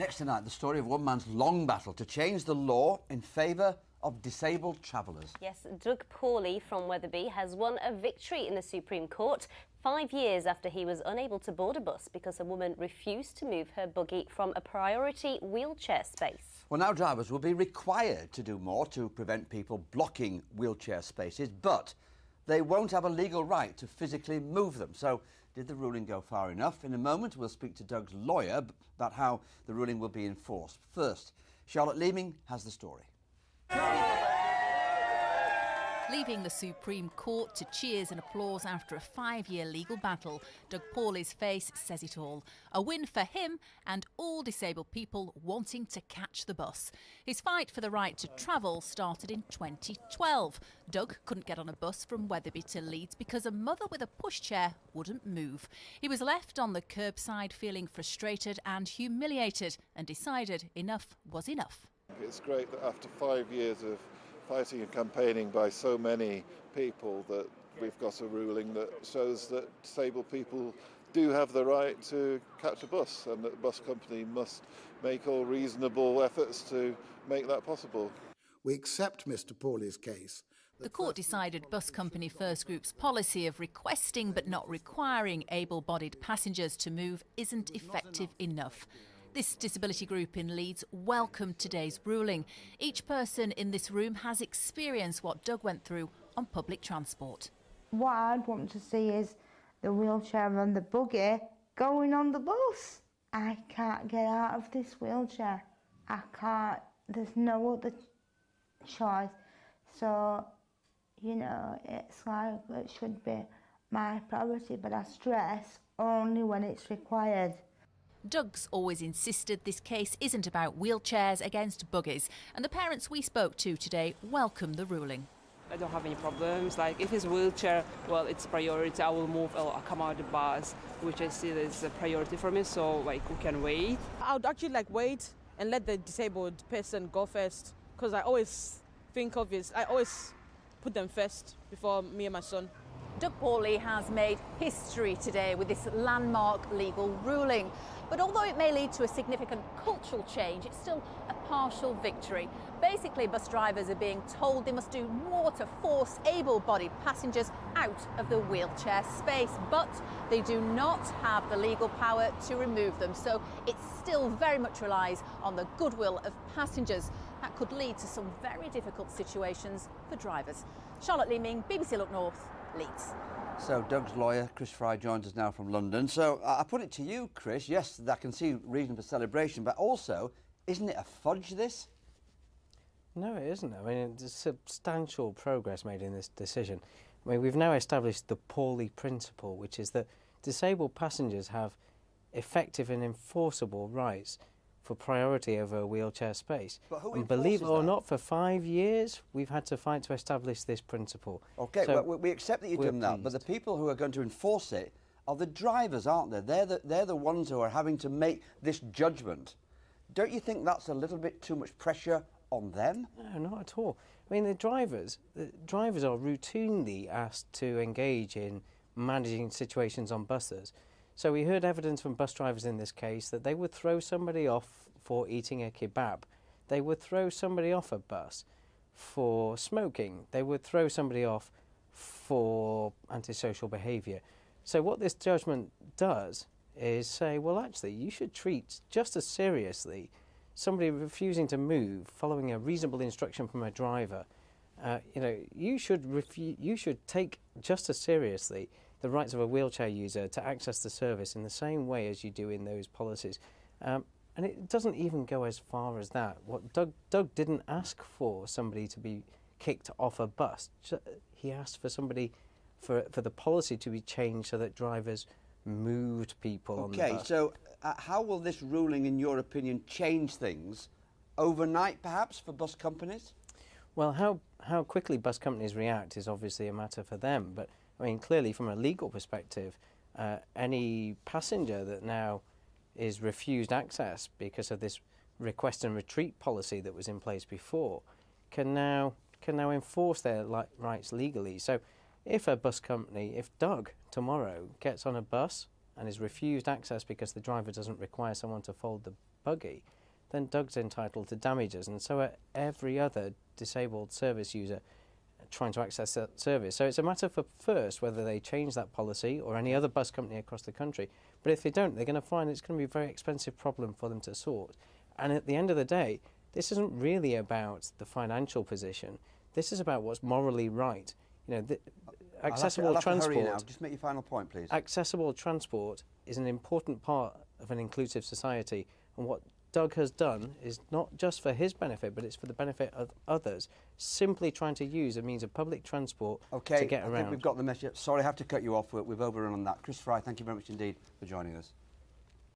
Next tonight, the story of one man's long battle to change the law in favour of disabled travellers. Yes, Doug Paulley from Wetherby has won a victory in the Supreme Court five years after he was unable to board a bus because a woman refused to move her buggy from a priority wheelchair space. Well, now drivers will be required to do more to prevent people blocking wheelchair spaces, but they won't have a legal right to physically move them. So did the ruling go far enough? In a moment, we'll speak to Doug's lawyer about how the ruling will be enforced. First, Charlotte Leeming has the story. Leaving the Supreme Court to cheers and applause after a five-year legal battle, Doug Paulley's face says it all. A win for him and all disabled people wanting to catch the bus. His fight for the right to travel started in 2012. Doug couldn't get on a bus from Wetherby to Leeds because a mother with a pushchair wouldn't move. He was left on the curbside feeling frustrated and humiliated and decided enough was enough. It's great that after five years of fighting and campaigning by so many people that we've got a ruling that shows that disabled people do have the right to catch a bus and that the bus company must make all reasonable efforts to make that possible. We accept Mr Paulley's case. The court decided bus company First Group's policy of requesting but not requiring able-bodied passengers to move isn't effective enough. This disability group in Leeds welcomed today's ruling. Each person in this room has experienced what Doug went through on public transport. What I'd want to see is the wheelchair and the buggy going on the bus. I can't get out of this wheelchair. I can't, there's no other choice. So, you know, it's like it should be my priority, but I stress only when it's required. Doug's always insisted this case isn't about wheelchairs against buggies, and the parents we spoke to today welcome the ruling. I don't have any problems. Like if it's wheelchair, well, it's a priority. I will move. Uh, I'll come out of the bus, which I see is a priority for me. So like we can wait. I would actually like wait and let the disabled person go first, because I always think of it. I always put them first before me and my son. Doug Paulley has made history today with this landmark legal ruling. But although it may lead to a significant cultural change, it's still a partial victory. Basically, bus drivers are being told they must do more to force able-bodied passengers out of the wheelchair space, but they do not have the legal power to remove them. So it still very much relies on the goodwill of passengers. That could lead to some very difficult situations for drivers. Charlotte Leeming, BBC Look North, Leeds. So Doug's lawyer, Chris Fry, joins us now from London. So I put it to you, Chris. Yes, I can see reason for celebration, but also, isn't it a fudge, this? No, it isn't. I mean, there's substantial progress made in this decision. I mean, we've now established the Paulley principle, which is that disabled passengers have effective and enforceable rights for priority over a wheelchair space. and believe it or that? not, for five years we've had to fight to establish this principle. OK, so well, we accept that you've done that, but the people who are going to enforce it are the drivers, aren't they? They're the, they're the ones who are having to make this judgment. Don't you think that's a little bit too much pressure on them? No, not at all. I mean, the drivers, the drivers are routinely asked to engage in managing situations on buses. So we heard evidence from bus drivers in this case that they would throw somebody off for eating a kebab. They would throw somebody off a bus for smoking. They would throw somebody off for antisocial behaviour. So what this judgment does is say, well, actually, you should treat just as seriously somebody refusing to move following a reasonable instruction from a driver. Uh, you know, you should, you should take just as seriously the rights of a wheelchair user to access the service in the same way as you do in those policies. Um, and it doesn't even go as far as that. What Doug, Doug didn't ask for somebody to be kicked off a bus. He asked for somebody, for, for the policy to be changed so that drivers moved people okay, on the bus. Okay, so uh, how will this ruling, in your opinion, change things overnight, perhaps, for bus companies? Well, how, how quickly bus companies react is obviously a matter for them, but I mean, clearly from a legal perspective, uh, any passenger that now is refused access because of this request and retreat policy that was in place before can now can now enforce their rights legally. So if a bus company, if Doug tomorrow gets on a bus and is refused access because the driver doesn't require someone to fold the buggy, then Doug's entitled to damages, and so are every other disabled service user trying to access that service. So it's a matter for first whether they change that policy or any other bus company across the country. But if they don't, they're going to find it's going to be a very expensive problem for them to sort. And at the end of the day, this isn't really about the financial position. This is about what's morally right. You know, accessible to transport. Just make your final point, please. Accessible transport is an important part of an inclusive society, and what Doug has done is not just for his benefit, but it's for the benefit of others. Simply trying to use a means of public transport Okay, to get around I think around. we've got the message. Sorry, I have to cut you off. We- We've overrun on that. Chris Fry, thank you very much indeed for joining us.